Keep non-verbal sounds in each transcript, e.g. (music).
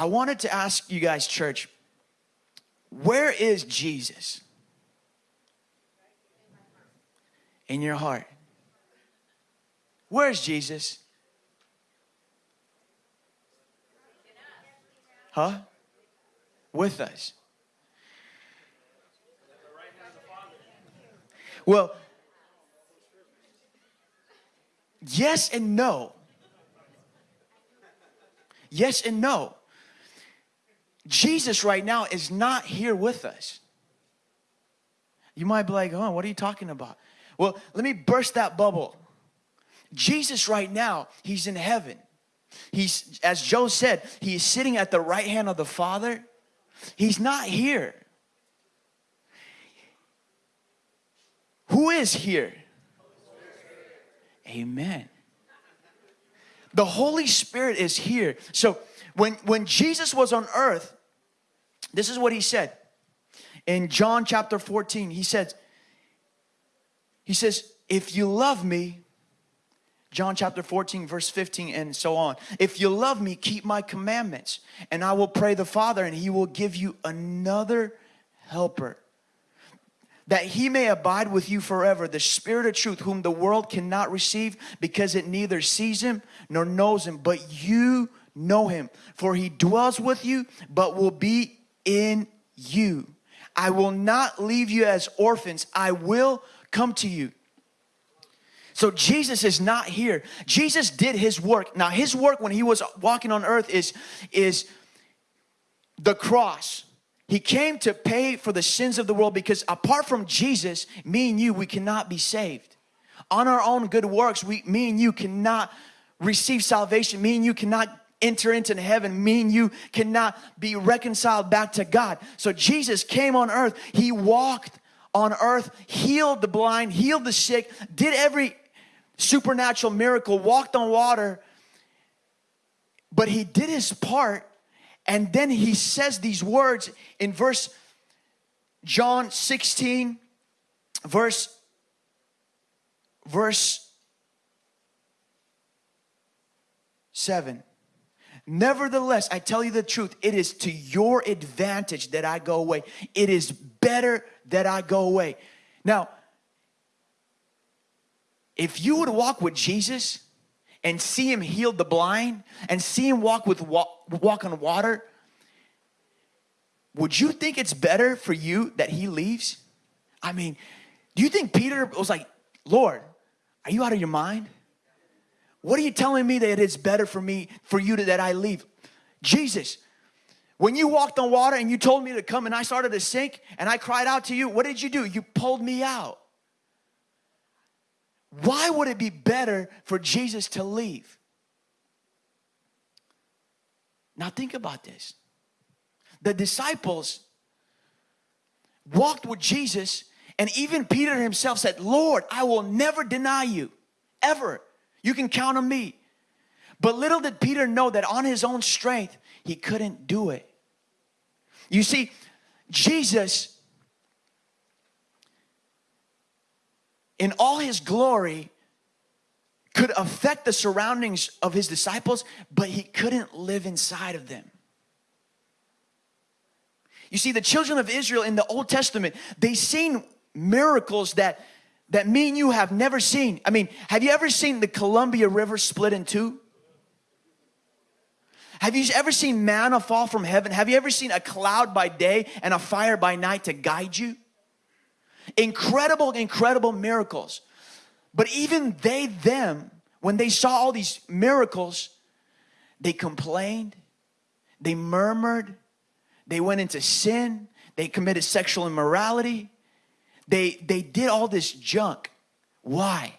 I wanted to ask you guys, church, where is Jesus? In your heart. Where's Jesus? Huh? With us. Well, yes and no. Yes and no. Jesus right now is not here with us. You might be like, oh, what are you talking about? Well, let me burst that bubble. Jesus right now, he's in heaven. He's, as Joe said, he is sitting at the right hand of the Father. He's not here. Who is here? Amen. The Holy Spirit is here. So when, when Jesus was on earth, this is what he said. In John chapter 14, he says, he says, if you love me, John chapter 14 verse 15 and so on. If you love me, keep my commandments and I will pray the Father and he will give you another helper that he may abide with you forever, the Spirit of truth, whom the world cannot receive because it neither sees him nor knows him, but you know him, for he dwells with you, but will be in you. I will not leave you as orphans, I will come to you. So Jesus is not here. Jesus did his work. Now his work when he was walking on earth is, is the cross he came to pay for the sins of the world because apart from Jesus, me and you, we cannot be saved. On our own good works, we, me and you cannot receive salvation. Me and you cannot enter into heaven. Me and you cannot be reconciled back to God. So Jesus came on earth. He walked on earth, healed the blind, healed the sick, did every supernatural miracle, walked on water. But he did his part and then he says these words in verse John 16, verse, verse 7. Nevertheless, I tell you the truth, it is to your advantage that I go away. It is better that I go away. Now, if you would walk with Jesus, and see him heal the blind and see him walk with walk, on water would you think it's better for you that he leaves i mean do you think peter was like lord are you out of your mind what are you telling me that it's better for me for you to, that i leave jesus when you walked on water and you told me to come and i started to sink and i cried out to you what did you do you pulled me out why would it be better for Jesus to leave? Now think about this. The disciples walked with Jesus and even Peter himself said, Lord, I will never deny you, ever. You can count on me. But little did Peter know that on his own strength, he couldn't do it. You see, Jesus in all his glory could affect the surroundings of his disciples, but he couldn't live inside of them. You see, the children of Israel in the Old Testament, they seen miracles that, that me and you have never seen. I mean, have you ever seen the Columbia River split in two? Have you ever seen manna fall from heaven? Have you ever seen a cloud by day and a fire by night to guide you? Incredible, incredible miracles. But even they, them, when they saw all these miracles, they complained, they murmured, they went into sin, they committed sexual immorality, they, they did all this junk. Why?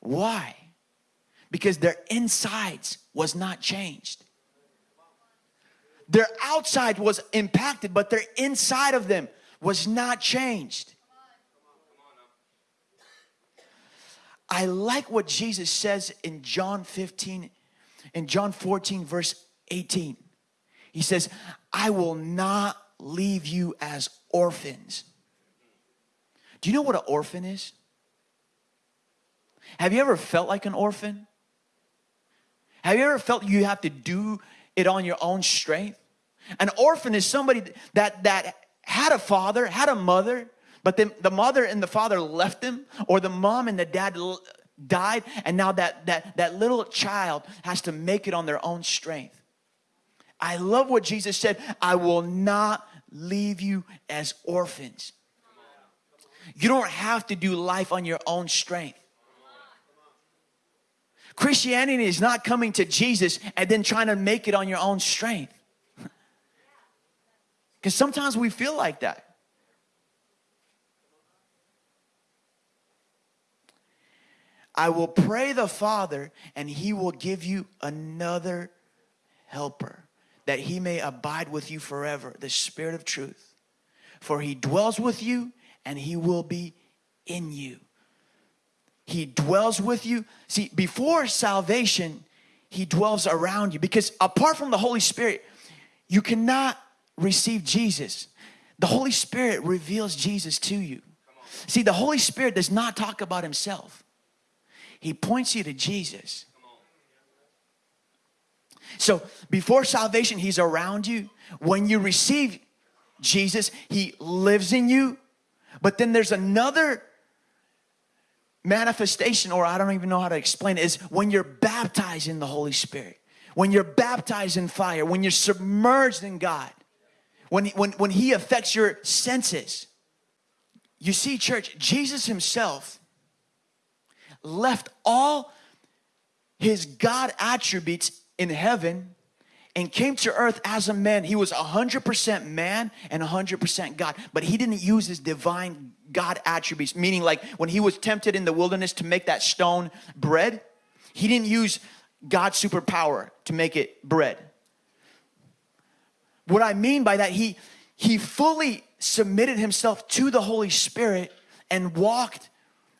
Why? Because their insides was not changed. Their outside was impacted, but their inside of them was not changed. I like what Jesus says in John 15, in John 14, verse 18. He says, I will not leave you as orphans. Do you know what an orphan is? Have you ever felt like an orphan? Have you ever felt you have to do it on your own strength? An orphan is somebody that that had a father, had a mother, but then the mother and the father left them, or the mom and the dad died, and now that that that little child has to make it on their own strength. I love what Jesus said, I will not leave you as orphans. You don't have to do life on your own strength. Christianity is not coming to Jesus and then trying to make it on your own strength. (laughs) Because sometimes we feel like that. I will pray the Father, and he will give you another helper, that he may abide with you forever, the Spirit of truth. For he dwells with you, and he will be in you. He dwells with you. See, before salvation, he dwells around you because apart from the Holy Spirit, you cannot receive Jesus. The Holy Spirit reveals Jesus to you. See, the Holy Spirit does not talk about himself. He points you to Jesus. So before salvation, he's around you. When you receive Jesus, he lives in you. But then there's another manifestation, or I don't even know how to explain it, is when you're baptized in the Holy Spirit, when you're baptized in fire, when you're submerged in God, when, when, when He affects your senses. You see, church, Jesus Himself left all His God attributes in heaven and came to earth as a man. He was a 100% man and a 100% God, but he didn't use his divine God attributes, meaning like when he was tempted in the wilderness to make that stone bread, he didn't use God's superpower to make it bread. What I mean by that, he, he fully submitted himself to the Holy Spirit and walked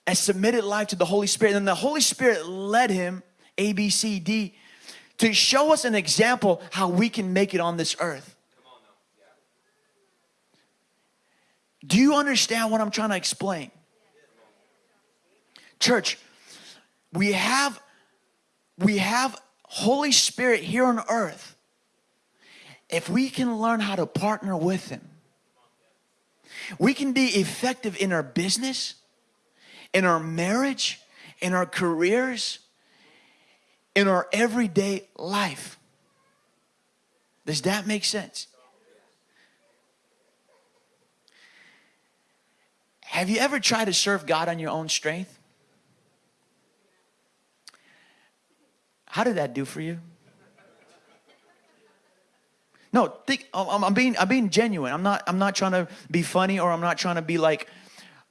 a submitted life to the Holy Spirit. And the Holy Spirit led him, A, B, C, D, to show us an example how we can make it on this earth. Do you understand what I'm trying to explain? Church, we have we have Holy Spirit here on earth. If we can learn how to partner with him, we can be effective in our business, in our marriage, in our careers, in our everyday life. Does that make sense? Have you ever tried to serve God on your own strength? How did that do for you? No, think I'm, I'm, being I'm being genuine. I'm not I'm not trying to be funny or I'm not trying to be like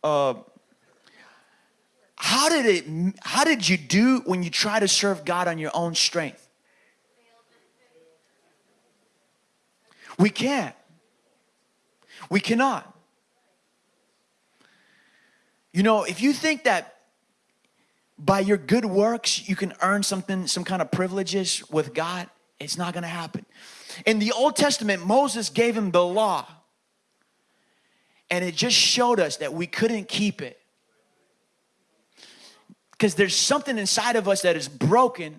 uh, how did it how did you do when you try to serve God on your own strength? We can't. We cannot. You know, if you think that by your good works you can earn something, some kind of privileges with God, it's not going to happen. In the Old Testament, Moses gave him the law, and it just showed us that we couldn't keep it. Because there's something inside of us that is broken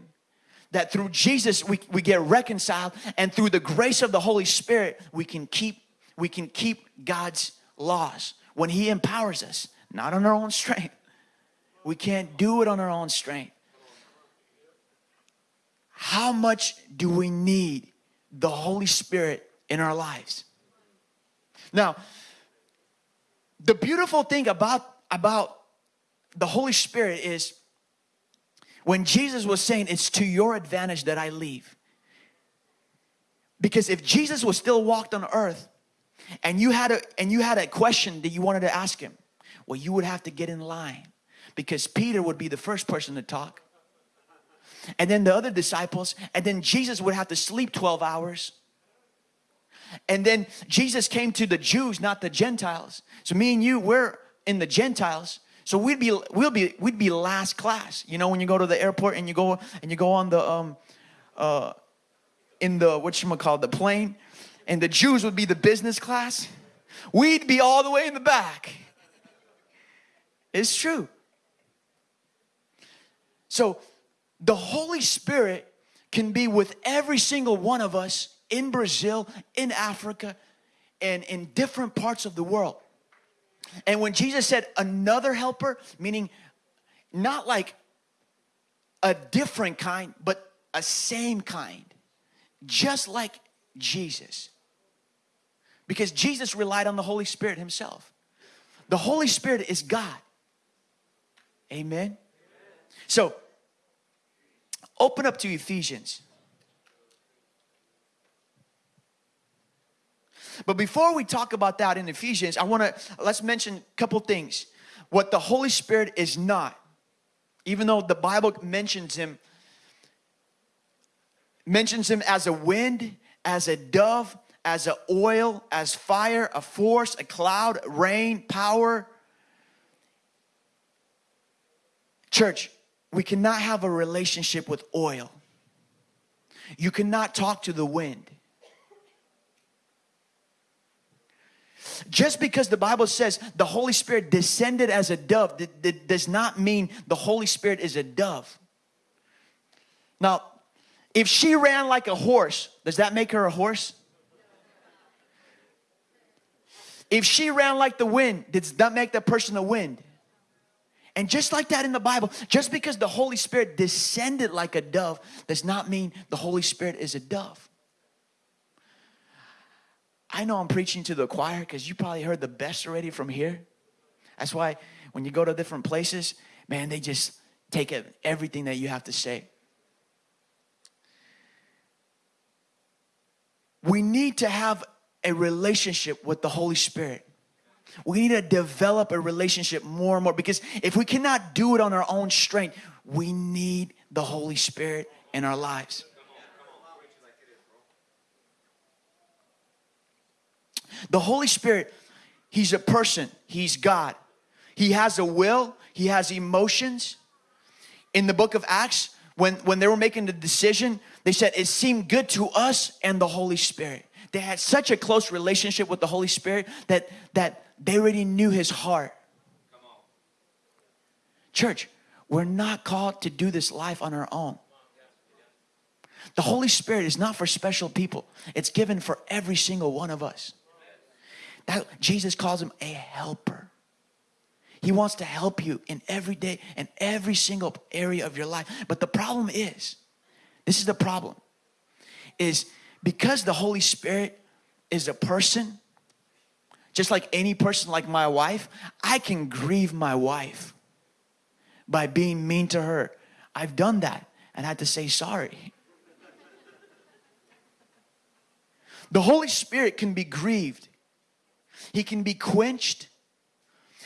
that through Jesus we, we get reconciled and through the grace of the Holy Spirit we can keep we can keep God's laws when he empowers us not on our own strength. We can't do it on our own strength. How much do we need the Holy Spirit in our lives? Now, the beautiful thing about, about the Holy Spirit is when Jesus was saying, It's to your advantage that I leave. Because if Jesus was still walked on earth and you had a and you had a question that you wanted to ask him, well, you would have to get in line because Peter would be the first person to talk. And then the other disciples, and then Jesus would have to sleep 12 hours. And then Jesus came to the Jews, not the Gentiles. So me and you, we're in the Gentiles. So we'd be we'll be we'd be last class. You know, when you go to the airport and you go and you go on the um uh in the what you call the plane, and the Jews would be the business class. We'd be all the way in the back. It's true. So the Holy Spirit can be with every single one of us in Brazil, in Africa, and in different parts of the world. And when Jesus said another helper, meaning not like a different kind, but a same kind, just like Jesus. Because Jesus relied on the Holy Spirit himself. The Holy Spirit is God. Amen. So, open up to Ephesians. But before we talk about that in Ephesians, I want to let's mention a couple things. What the Holy Spirit is not, even though the Bible mentions him mentions him as a wind, as a dove, as a oil, as fire, a force, a cloud, rain, power. Church, we cannot have a relationship with oil. You cannot talk to the wind. Just because the Bible says the Holy Spirit descended as a dove, does not mean the Holy Spirit is a dove. Now, if she ran like a horse, does that make her a horse? If she ran like the wind, does that make that person a wind? And just like that in the Bible, just because the Holy Spirit descended like a dove does not mean the Holy Spirit is a dove. I know I'm preaching to the choir because you probably heard the best already from here. That's why when you go to different places, man, they just take everything that you have to say. We need to have a relationship with the Holy Spirit. We need to develop a relationship more and more because if we cannot do it on our own strength, we need the Holy Spirit in our lives. The Holy Spirit, He's a person, He's God. He has a will, He has emotions. In the book of Acts, when, when they were making the decision, they said it seemed good to us and the Holy Spirit. They had such a close relationship with the Holy Spirit that, that they already knew His heart. Church, we're not called to do this life on our own. The Holy Spirit is not for special people. It's given for every single one of us. That, Jesus calls him a helper. He wants to help you in every day and every single area of your life. But the problem is, this is the problem, is because the Holy Spirit is a person, just like any person like my wife, I can grieve my wife by being mean to her. I've done that and had to say sorry. The Holy Spirit can be grieved he can be quenched.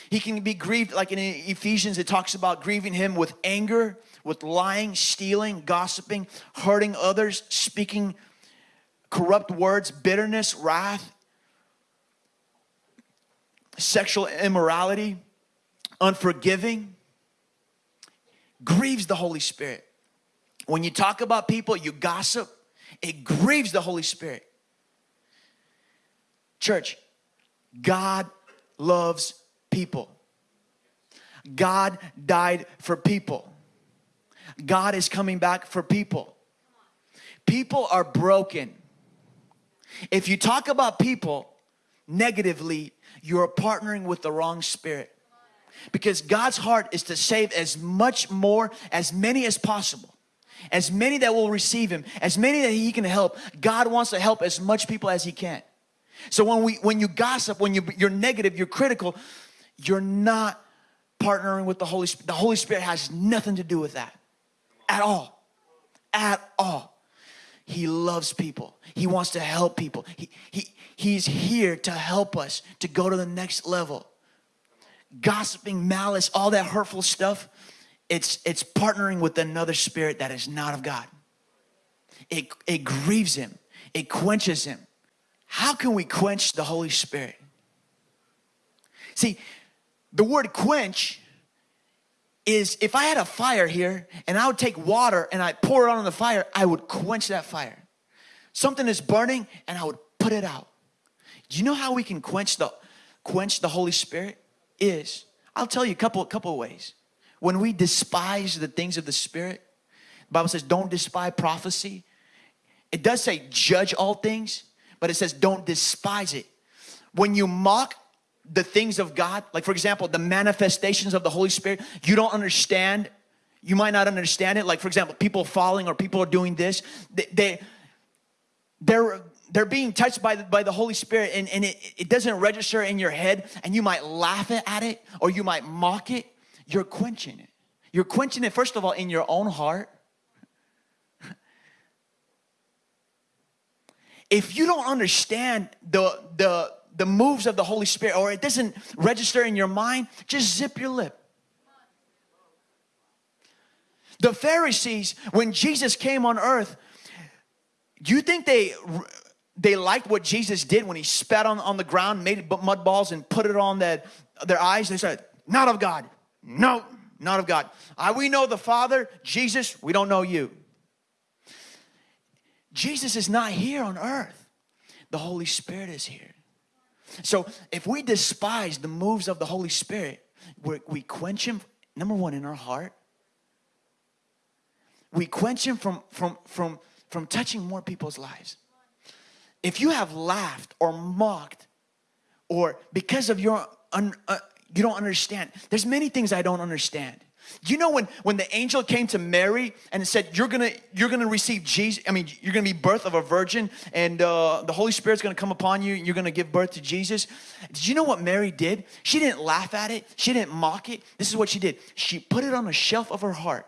He can be grieved, like in Ephesians, it talks about grieving him with anger, with lying, stealing, gossiping, hurting others, speaking corrupt words, bitterness, wrath, sexual immorality, unforgiving. Grieves the Holy Spirit. When you talk about people, you gossip, it grieves the Holy Spirit. Church, God loves people. God died for people. God is coming back for people. People are broken. If you talk about people negatively, you're partnering with the wrong spirit. Because God's heart is to save as much more, as many as possible. As many that will receive Him, as many that He can help. God wants to help as much people as He can. So when we when you gossip, when you, you're negative, you're critical, you're not partnering with the Holy Spirit. The Holy Spirit has nothing to do with that at all. At all. He loves people. He wants to help people. He, he, he's here to help us to go to the next level. Gossiping, malice, all that hurtful stuff, it's, it's partnering with another spirit that is not of God. It, it grieves him. It quenches him. How can we quench the Holy Spirit? See, the word quench is if I had a fire here and I would take water and I pour it on the fire, I would quench that fire. Something is burning and I would put it out. Do you know how we can quench the quench the Holy Spirit? Is I'll tell you a couple couple ways. When we despise the things of the Spirit, The Bible says, don't despise prophecy. It does say judge all things, but it says don't despise it. When you mock the things of God, like for example, the manifestations of the Holy Spirit, you don't understand, you might not understand it. Like for example, people falling or people are doing this, they, they they're they're being touched by the, by the Holy Spirit and, and it, it doesn't register in your head and you might laugh at it or you might mock it, you're quenching it. You're quenching it, first of all, in your own heart. If you don't understand the, the, the moves of the Holy Spirit or it doesn't register in your mind, just zip your lip. The Pharisees, when Jesus came on earth, do you think they they liked what Jesus did when he spat on, on the ground, made mud balls and put it on that, their eyes? They said, not of God. No, not of God. I, we know the Father, Jesus, we don't know you. Jesus is not here on earth. The Holy Spirit is here. So if we despise the moves of the Holy Spirit, we quench him, number one, in our heart. We quench him from, from, from, from touching more people's lives. If you have laughed or mocked or because of your, un, uh, you don't understand. There's many things I don't understand. You know when when the angel came to Mary and said you're gonna you're gonna receive Jesus. I mean you're gonna be birth of a virgin and uh, the Holy Spirit's gonna come upon you. and You're gonna give birth to Jesus. Did you know what Mary did? She didn't laugh at it. She didn't mock it. This is what she did. She put it on a shelf of her heart.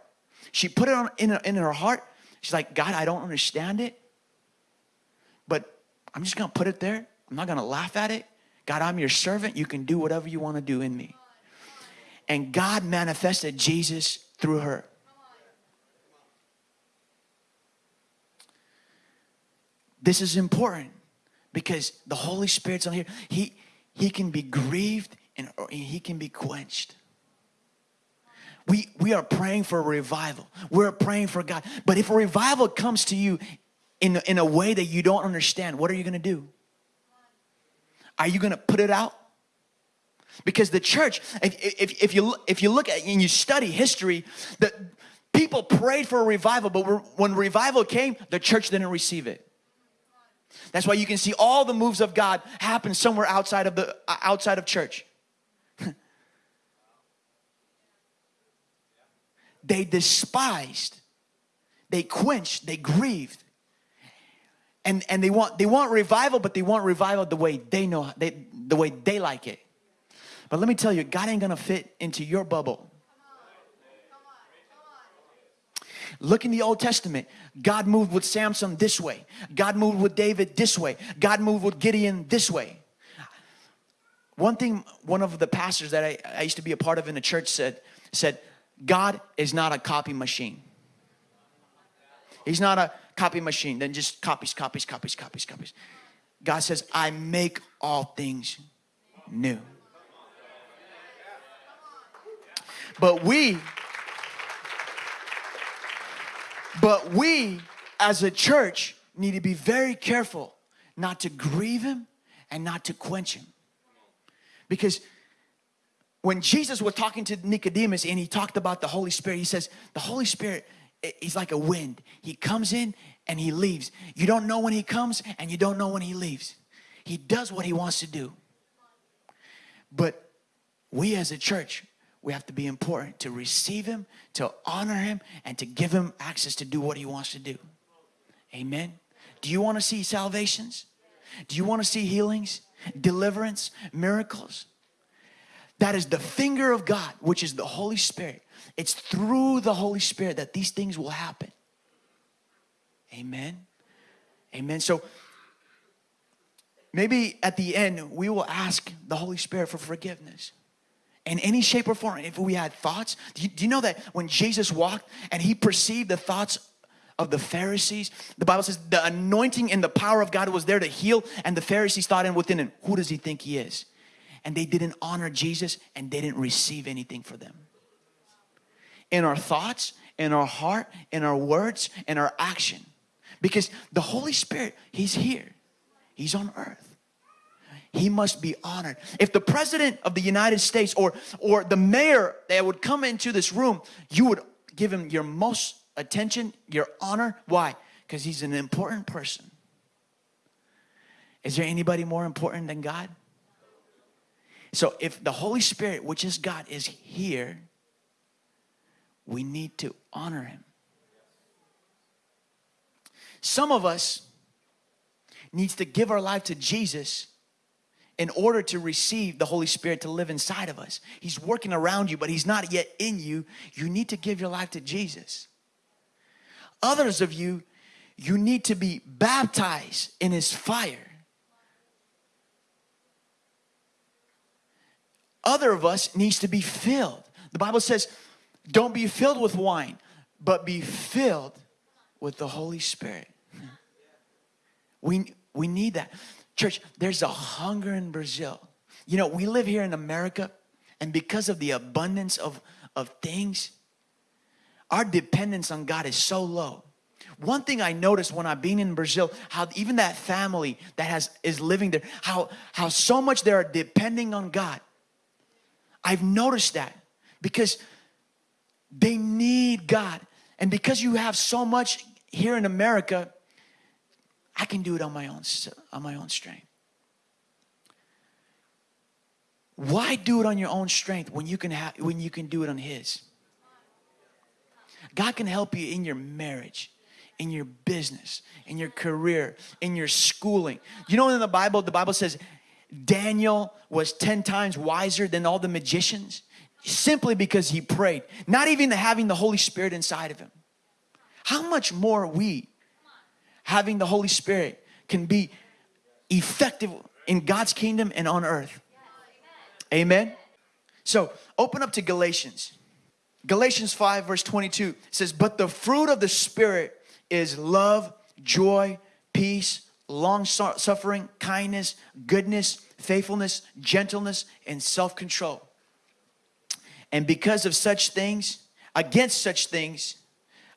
She put it on in in her heart. She's like God, I don't understand it, but I'm just gonna put it there. I'm not gonna laugh at it. God, I'm your servant. You can do whatever you want to do in me. And God manifested Jesus through her. This is important because the Holy Spirit's on here. He, he can be grieved and he can be quenched. We, we are praying for a revival. We're praying for God. But if a revival comes to you in, in a way that you don't understand, what are you going to do? Are you going to put it out? Because the church, if, if, if, you, if you look at and you study history, the people prayed for a revival, but when revival came, the church didn't receive it. That's why you can see all the moves of God happen somewhere outside of the outside of church. (laughs) they despised, they quenched, they grieved. And and they want they want revival, but they want revival the way they know they the way they like it. But let me tell you, God ain't gonna fit into your bubble. Look in the Old Testament. God moved with Samson this way. God moved with David this way. God moved with Gideon this way. One thing, one of the pastors that I, I used to be a part of in the church said, said, God is not a copy machine. He's not a copy machine. Then just copies, copies, copies, copies, copies. God says, I make all things new. But we, but we as a church need to be very careful not to grieve him and not to quench him. Because when Jesus was talking to Nicodemus and he talked about the Holy Spirit, he says, the Holy Spirit is like a wind. He comes in and he leaves. You don't know when he comes and you don't know when he leaves. He does what he wants to do. But we as a church, we have to be important to receive him, to honor him, and to give him access to do what he wants to do. Amen. Do you want to see salvations? Do you want to see healings, deliverance, miracles? That is the finger of God, which is the Holy Spirit. It's through the Holy Spirit that these things will happen. Amen. Amen. So maybe at the end, we will ask the Holy Spirit for forgiveness in any shape or form. If we had thoughts, do you, do you know that when Jesus walked and he perceived the thoughts of the Pharisees, the Bible says the anointing and the power of God was there to heal, and the Pharisees thought in within him, who does he think he is? And they didn't honor Jesus and they didn't receive anything for them. In our thoughts, in our heart, in our words, in our action. Because the Holy Spirit, He's here. He's on earth he must be honored. If the president of the United States or, or the mayor that would come into this room, you would give him your most attention, your honor. Why? Because he's an important person. Is there anybody more important than God? So if the Holy Spirit, which is God, is here, we need to honor him. Some of us needs to give our life to Jesus in order to receive the Holy Spirit to live inside of us. He's working around you, but He's not yet in you. You need to give your life to Jesus. Others of you, you need to be baptized in His fire. Other of us needs to be filled. The Bible says, don't be filled with wine, but be filled with the Holy Spirit. (laughs) We, we need that. Church, there's a hunger in Brazil. You know, we live here in America, and because of the abundance of, of things, our dependence on God is so low. One thing I noticed when I've been in Brazil, how even that family that has is living there, how how so much they are depending on God. I've noticed that because they need God. And because you have so much here in America, I can do it on my own on my own strength. Why do it on your own strength when you can when you can do it on his? God can help you in your marriage, in your business, in your career, in your schooling. You know in the Bible, the Bible says Daniel was 10 times wiser than all the magicians simply because he prayed, not even having the Holy Spirit inside of him. How much more we having the Holy Spirit can be effective in God's kingdom and on earth. Amen. So open up to Galatians. Galatians 5 verse 22 says, But the fruit of the Spirit is love, joy, peace, long suffering, kindness, goodness, faithfulness, gentleness, and self-control. And because of such things, against such things,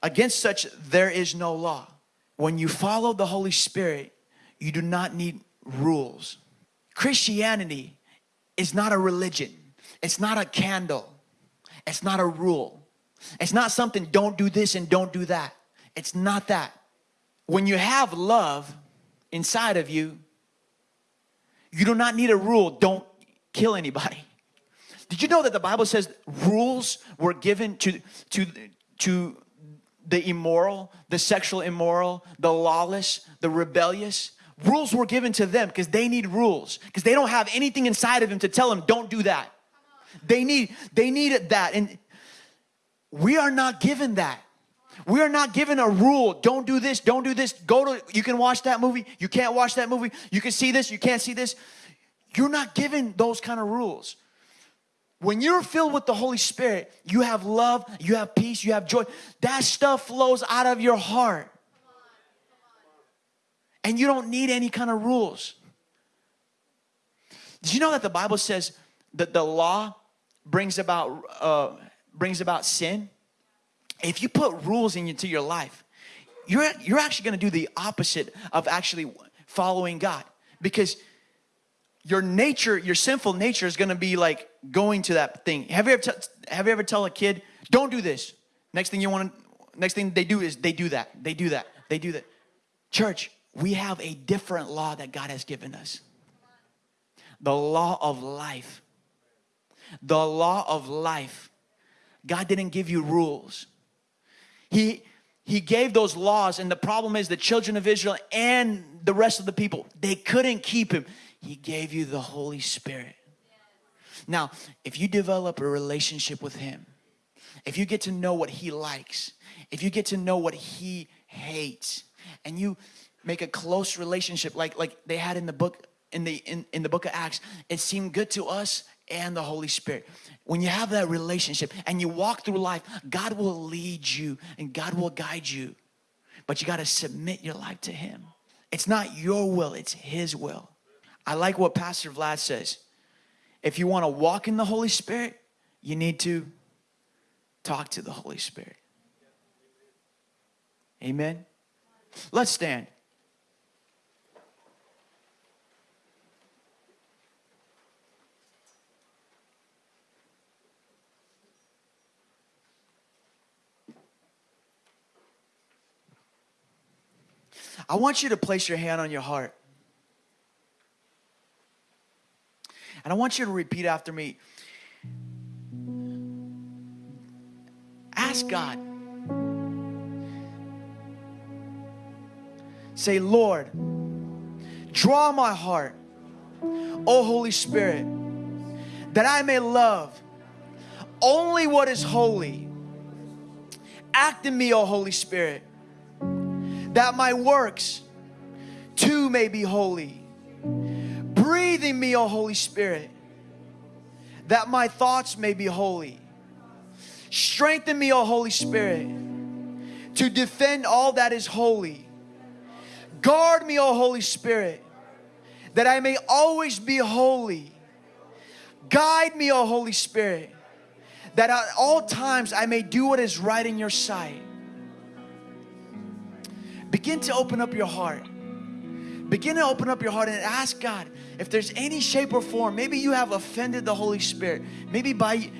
against such there is no law. When you follow the Holy Spirit, you do not need rules. Christianity is not a religion. It's not a candle. It's not a rule. It's not something don't do this and don't do that. It's not that. When you have love inside of you, you do not need a rule. Don't kill anybody. Did you know that the Bible says rules were given to, to, to the immoral, the sexual immoral, the lawless, the rebellious. Rules were given to them because they need rules because they don't have anything inside of them to tell them don't do that. They need they needed that and we are not given that. We are not given a rule. Don't do this, don't do this. Go to you can watch that movie, you can't watch that movie. You can see this, you can't see this. You're not given those kind of rules. When you're filled with the Holy Spirit, you have love, you have peace, you have joy. That stuff flows out of your heart. And you don't need any kind of rules. Did you know that the Bible says that the law brings about uh, brings about sin? If you put rules into your life, you're you're actually going to do the opposite of actually following God because your nature, your sinful nature is going to be like going to that thing. Have you ever have you ever tell a kid, "Don't do this." Next thing you want to next thing they do is they do that. They do that. They do that. Church, we have a different law that God has given us. The law of life. The law of life. God didn't give you rules. He he gave those laws and the problem is the children of Israel and the rest of the people, they couldn't keep him. He gave you the Holy Spirit. Now, if you develop a relationship with Him, if you get to know what He likes, if you get to know what He hates, and you make a close relationship like, like they had in the book in the in, in the book of Acts, it seemed good to us and the Holy Spirit. When you have that relationship and you walk through life, God will lead you and God will guide you. But you got to submit your life to Him. It's not your will, it's His will. I like what Pastor Vlad says. If you want to walk in the Holy Spirit, you need to talk to the Holy Spirit. Amen. Let's stand. I want you to place your hand on your heart. And I want you to repeat after me. Ask God. Say, Lord, draw my heart, O Holy Spirit, that I may love only what is holy. Act in me, O Holy Spirit, that my works too may be holy. Breathe in me, O Holy Spirit, that my thoughts may be holy. Strengthen me, O Holy Spirit, to defend all that is holy. Guard me, O Holy Spirit, that I may always be holy. Guide me, O Holy Spirit, that at all times I may do what is right in your sight. Begin to open up your heart. Begin to open up your heart and ask God if there's any shape or form. Maybe you have offended the Holy Spirit. Maybe by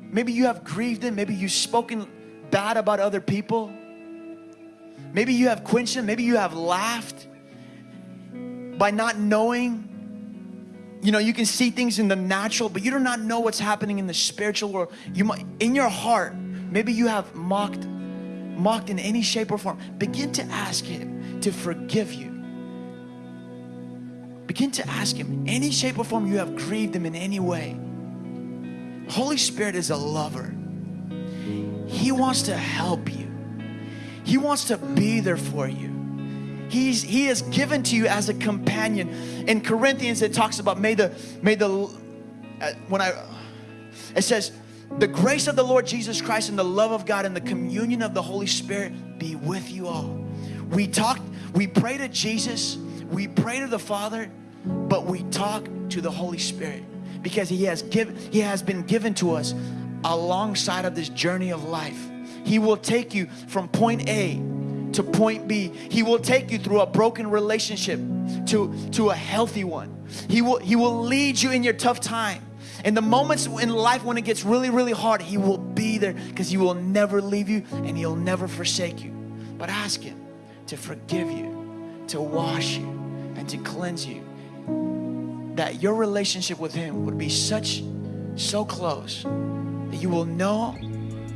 maybe you have grieved him. Maybe you've spoken bad about other people. Maybe you have quenched him. Maybe you have laughed by not knowing you know you can see things in the natural but you do not know what's happening in the spiritual world you might in your heart maybe you have mocked mocked in any shape or form begin to ask him to forgive you begin to ask him any shape or form you have grieved him in any way. Holy spirit is a lover. He wants to help you. He wants to be there for you. He's, he is given to you as a companion. In Corinthians, it talks about may the, may the, uh, when I, it says, the grace of the Lord Jesus Christ and the love of God and the communion of the Holy Spirit be with you all. We talk, we pray to Jesus, we pray to the Father, but we talk to the Holy Spirit because He has given, He has been given to us alongside of this journey of life. He will take you from point A to point B. He will take you through a broken relationship to, to a healthy one. He will, he will lead you in your tough time. In the moments in life when it gets really, really hard, He will be there because He will never leave you and He'll never forsake you. But ask Him to forgive you, to wash you, and to cleanse you. That your relationship with Him would be such, so close that you will know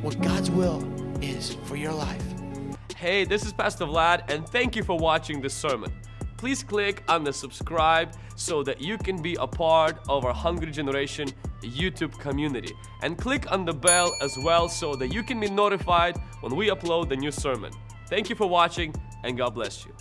what God's will is for your life. Hey, this is Pastor Vlad, and thank you for watching this sermon. Please click on the subscribe so that you can be a part of our Hungry Generation YouTube community. And click on the bell as well so that you can be notified when we upload the new sermon. Thank you for watching, and God bless you.